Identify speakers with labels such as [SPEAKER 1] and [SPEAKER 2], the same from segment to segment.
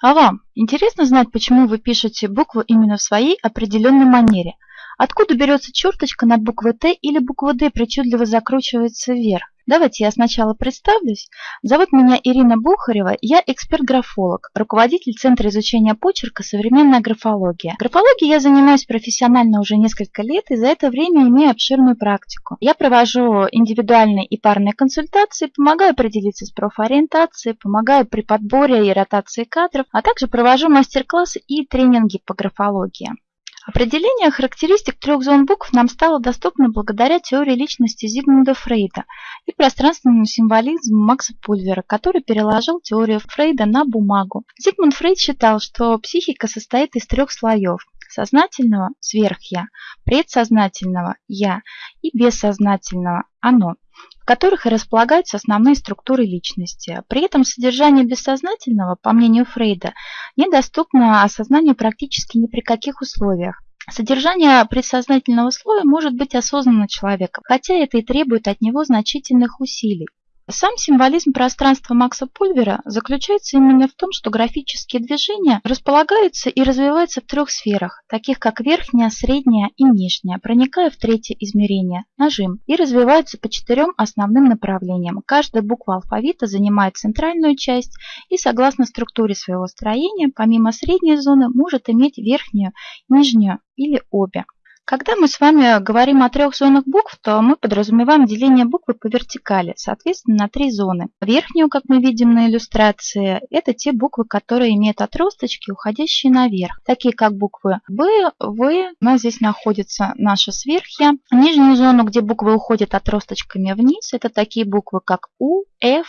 [SPEAKER 1] А вам интересно знать, почему вы пишете букву именно в своей определенной манере? Откуда берется черточка над буквой Т или буква Д причудливо закручивается вверх? Давайте я сначала представлюсь. Зовут меня Ирина Бухарева, я эксперт-графолог, руководитель Центра изучения почерка «Современная графология». Графологией я занимаюсь профессионально уже несколько лет и за это время имею обширную практику. Я провожу индивидуальные и парные консультации, помогаю определиться с профориентацией, помогаю при подборе и ротации кадров, а также провожу мастер-классы и тренинги по графологии. Определение характеристик трех зон букв нам стало доступно благодаря теории личности Зигмунда Фрейда и пространственному символизму Макса Пульвера, который переложил теорию Фрейда на бумагу. Зигмунд Фрейд считал, что психика состоит из трех слоев – сознательного – сверх-я, предсознательного – я и бессознательного – оно в которых и располагаются основные структуры личности. При этом содержание бессознательного, по мнению Фрейда, недоступно осознанию практически ни при каких условиях. Содержание предсознательного слоя может быть осознанно человеком, хотя это и требует от него значительных усилий. Сам символизм пространства Макса Пульвера заключается именно в том, что графические движения располагаются и развиваются в трех сферах, таких как верхняя, средняя и нижняя, проникая в третье измерение – нажим, и развиваются по четырем основным направлениям. Каждая буква алфавита занимает центральную часть и, согласно структуре своего строения, помимо средней зоны, может иметь верхнюю, нижнюю или обе. Когда мы с вами говорим о трех зонах букв, то мы подразумеваем деление буквы по вертикали, соответственно, на три зоны. Верхнюю, как мы видим на иллюстрации, это те буквы, которые имеют отросточки, уходящие наверх, такие как буквы Б, В. У нас здесь находится наша сверхья. Нижнюю зону, где буквы уходят отросточками вниз, это такие буквы, как У, F,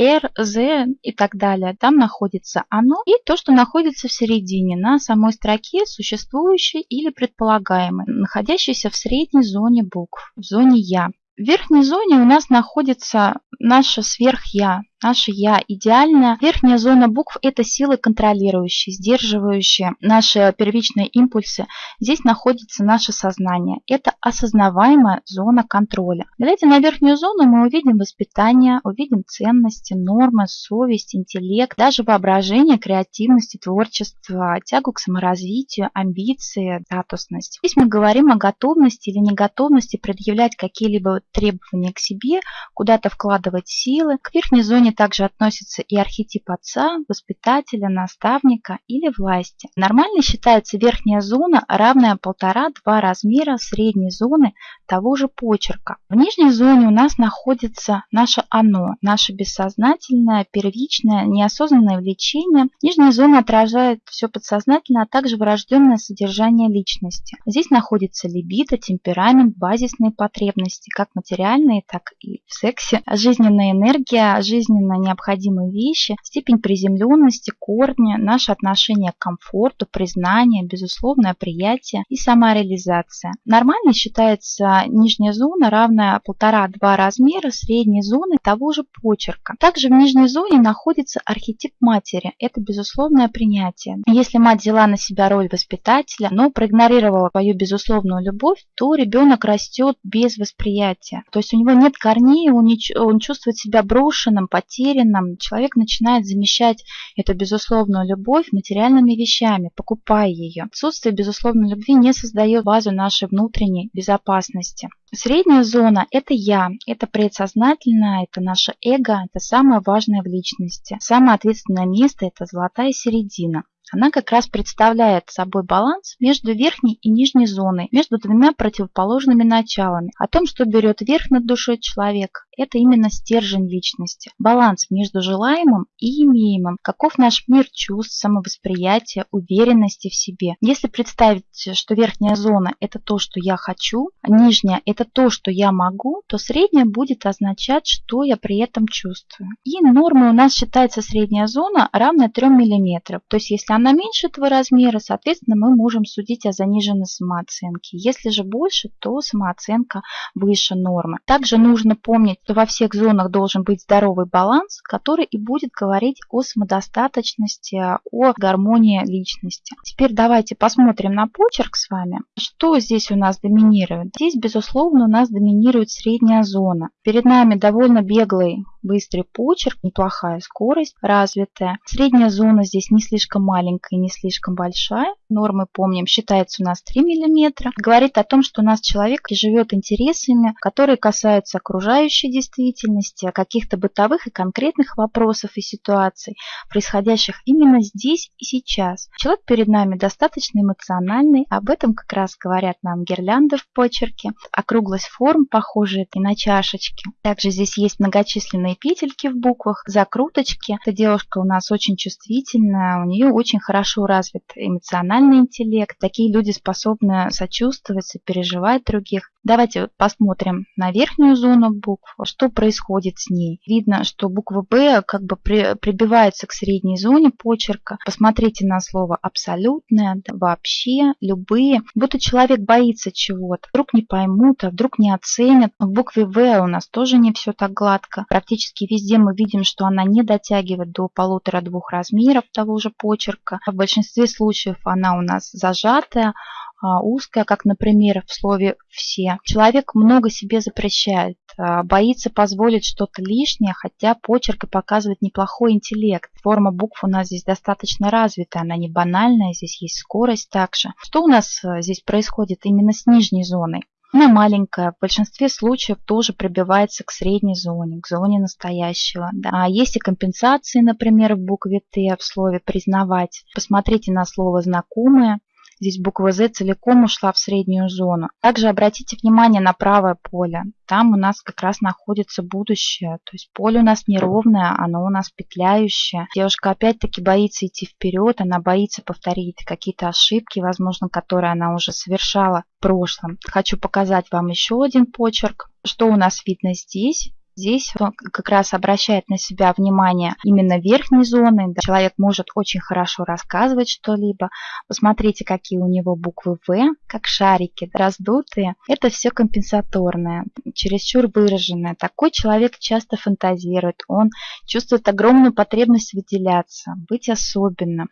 [SPEAKER 1] R, Z и так далее. Там находится оно и то, что находится в середине, на самой строке, существующей или предполагаемой, находящейся в средней зоне букв, в зоне Я. В верхней зоне у нас находится наше сверх-я, наше «я» идеальное. Верхняя зона букв – это силы контролирующие, сдерживающие наши первичные импульсы. Здесь находится наше сознание. Это осознаваемая зона контроля. Глядя на верхнюю зону, мы увидим воспитание, увидим ценности, нормы, совесть, интеллект, даже воображение, креативность творчество, тягу к саморазвитию, амбиции, статусность. Здесь мы говорим о готовности или неготовности предъявлять какие-либо требования к себе, куда-то вкладывать силы. К верхней зоне также относится и архетип отца, воспитателя, наставника или власти. Нормально считается верхняя зона, равная полтора-два размера средней зоны того же почерка. В нижней зоне у нас находится наше оно, наше бессознательное, первичное, неосознанное влечение. Нижняя зона отражает все подсознательное, а также врожденное содержание личности. Здесь находится либидо, темперамент, базисные потребности, как материальные, так и в сексе, жизненная энергия, жизненно необходимые вещи, степень приземленности, корни, наше отношение к комфорту, признание, безусловное приятие и самореализация. Нормально считается нижняя зона равная 1,5-2 размера средней зоны того же почерка. Также в нижней зоне находится архетип матери. Это безусловное принятие. Если мать взяла на себя роль воспитателя, но проигнорировала свою безусловную любовь, то ребенок растет без восприятия. То есть у него нет корней, он, не, он чувствует себя брошенным, потерянным, человек начинает замещать эту безусловную любовь материальными вещами, покупая ее. Отсутствие безусловной любви не создает базу нашей внутренней безопасности. Средняя зона – это я, это предсознательное, это наше эго, это самое важное в личности. Самое ответственное место – это золотая середина. Она как раз представляет собой баланс между верхней и нижней зоной, между двумя противоположными началами. О том, что берет верх над душой человека, это именно стержень личности. Баланс между желаемым и имеемым. Каков наш мир чувств, самовосприятия, уверенности в себе. Если представить, что верхняя зона – это то, что я хочу, а нижняя – это то, что я могу, то средняя будет означать, что я при этом чувствую. И нормой у нас считается средняя зона равная 3 мм. То есть, если она меньше этого размера, соответственно, мы можем судить о заниженной самооценке. Если же больше, то самооценка выше нормы. Также нужно помнить, что во всех зонах должен быть здоровый баланс, который и будет говорить о самодостаточности, о гармонии личности. Теперь давайте посмотрим на почерк с вами. Что здесь у нас доминирует? Здесь, безусловно, у нас доминирует средняя зона. Перед нами довольно беглый быстрый почерк, неплохая скорость развитая. Средняя зона здесь не слишком маленькая, не слишком большая. Нормы, помним, считается у нас 3 мм. Говорит о том, что у нас человек живет интересами, которые касаются окружающей действительности, каких-то бытовых и конкретных вопросов и ситуаций, происходящих именно здесь и сейчас. Человек перед нами достаточно эмоциональный, об этом как раз говорят нам гирлянды в почерке, округлость форм, похожие и на чашечки. Также здесь есть многочисленные петельки в буквах, закруточки. Эта девушка у нас очень чувствительная, у нее очень хорошо развит эмоциональный интеллект. Такие люди способны сочувствовать, сопереживать других. Давайте посмотрим на верхнюю зону букв, что происходит с ней. Видно, что буква «Б» как бы при, прибивается к средней зоне почерка. Посмотрите на слово «абсолютное», «вообще», «любые». Будто человек боится чего-то. Вдруг не поймут, а вдруг не оценят. В букве «В» у нас тоже не все так гладко. Практически везде мы видим, что она не дотягивает до полутора-двух размеров того же почерка. В большинстве случаев она у нас зажатая, узкая, как, например, в слове «все». Человек много себе запрещает, а, боится позволить что-то лишнее, хотя почерк и показывает неплохой интеллект. Форма букв у нас здесь достаточно развитая, она не банальная, здесь есть скорость также. Что у нас а, здесь происходит именно с нижней зоной? Она маленькая, в большинстве случаев тоже пробивается к средней зоне, к зоне настоящего. Да. А есть и компенсации, например, в букве Т в слове «признавать». Посмотрите на слово «знакомое». Здесь буква Z целиком ушла в среднюю зону. Также обратите внимание на правое поле. Там у нас как раз находится будущее. То есть поле у нас неровное, оно у нас петляющее. Девушка опять-таки боится идти вперед, она боится повторить какие-то ошибки, возможно, которые она уже совершала в прошлом. Хочу показать вам еще один почерк. Что у нас видно здесь? Здесь он как раз обращает на себя внимание именно верхней зоны. Человек может очень хорошо рассказывать что-либо. Посмотрите, какие у него буквы В, как шарики, раздутые. Это все компенсаторное, чересчур выраженное. Такой человек часто фантазирует. Он чувствует огромную потребность выделяться, быть особенным.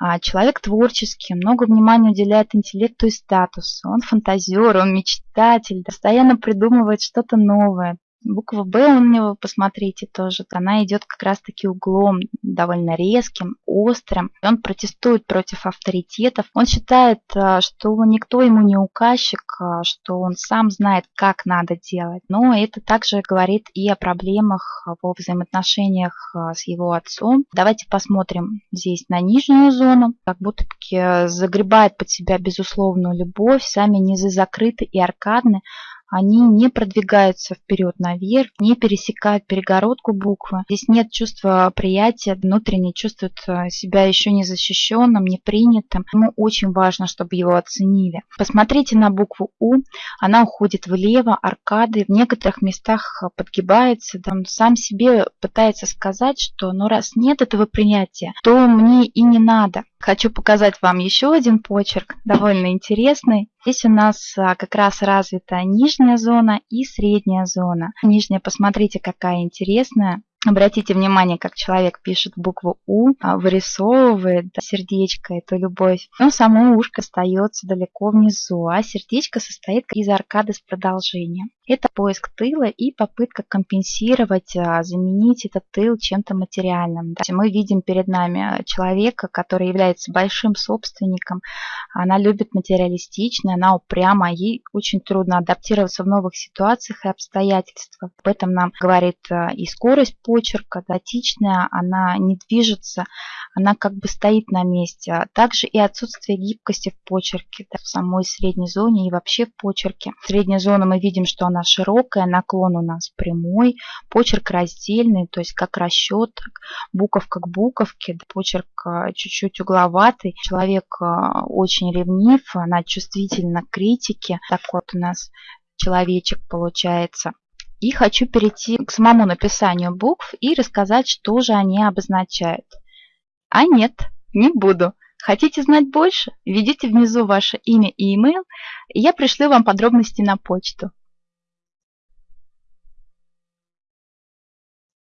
[SPEAKER 1] А человек творческий, много внимания уделяет интеллекту и статусу. Он фантазер, он мечтатель, постоянно придумывает что-то новое. Буква Б у него, посмотрите, тоже, она идет как раз-таки углом довольно резким, острым. Он протестует против авторитетов. Он считает, э, что никто ему не указчик, э, что он сам знает, как надо делать. Но это также говорит и о проблемах во взаимоотношениях э, с его отцом. Давайте посмотрим здесь на нижнюю зону. Как будто загребает под себя безусловную любовь. Сами низы закрыты и аркадны они не продвигаются вперед наверх, не пересекают перегородку буквы. Здесь нет чувства приятия, внутренне чувствует э, себя еще не защищенным, не принятым. Ему очень важно, чтобы его оценили. Посмотрите на букву У, она уходит влево, аркады, в некоторых местах подгибается. Он сам себе пытается сказать, что ну раз нет этого принятия, то мне и не надо. Хочу показать вам еще один почерк, довольно интересный. Здесь у нас а, как раз развита нижняя зона и средняя зона. Нижняя, посмотрите, какая интересная. Обратите внимание, как человек пишет букву У, а, вырисовывает да, сердечко, эту любовь. Но само ушко остается далеко внизу, а сердечко состоит из аркады с продолжением. Это поиск тыла и попытка компенсировать, а, заменить этот тыл чем-то материальным. Мы видим перед нами человека, который является большим собственником. Она любит материалистично, она упряма, ей очень трудно адаптироваться в новых ситуациях и обстоятельствах. Об этом нам говорит а, и скорость почерка, датичная, она не движется, она как бы стоит на месте. Также и отсутствие гибкости в почерке, да, в самой средней зоне и вообще в почерке. В средней зоне мы видим, что она широкая, наклон у нас прямой, почерк раздельный, то есть как расчет, буковка к буковке, да, почерк а, чуть-чуть угловатый. Человек а, очень ревнив, она чувствительна к критике. Так вот у нас человечек получается. И хочу перейти к самому написанию букв и рассказать, что же они обозначают. А нет, не буду. Хотите знать больше? Введите внизу ваше имя и email, и я пришлю вам подробности на почту.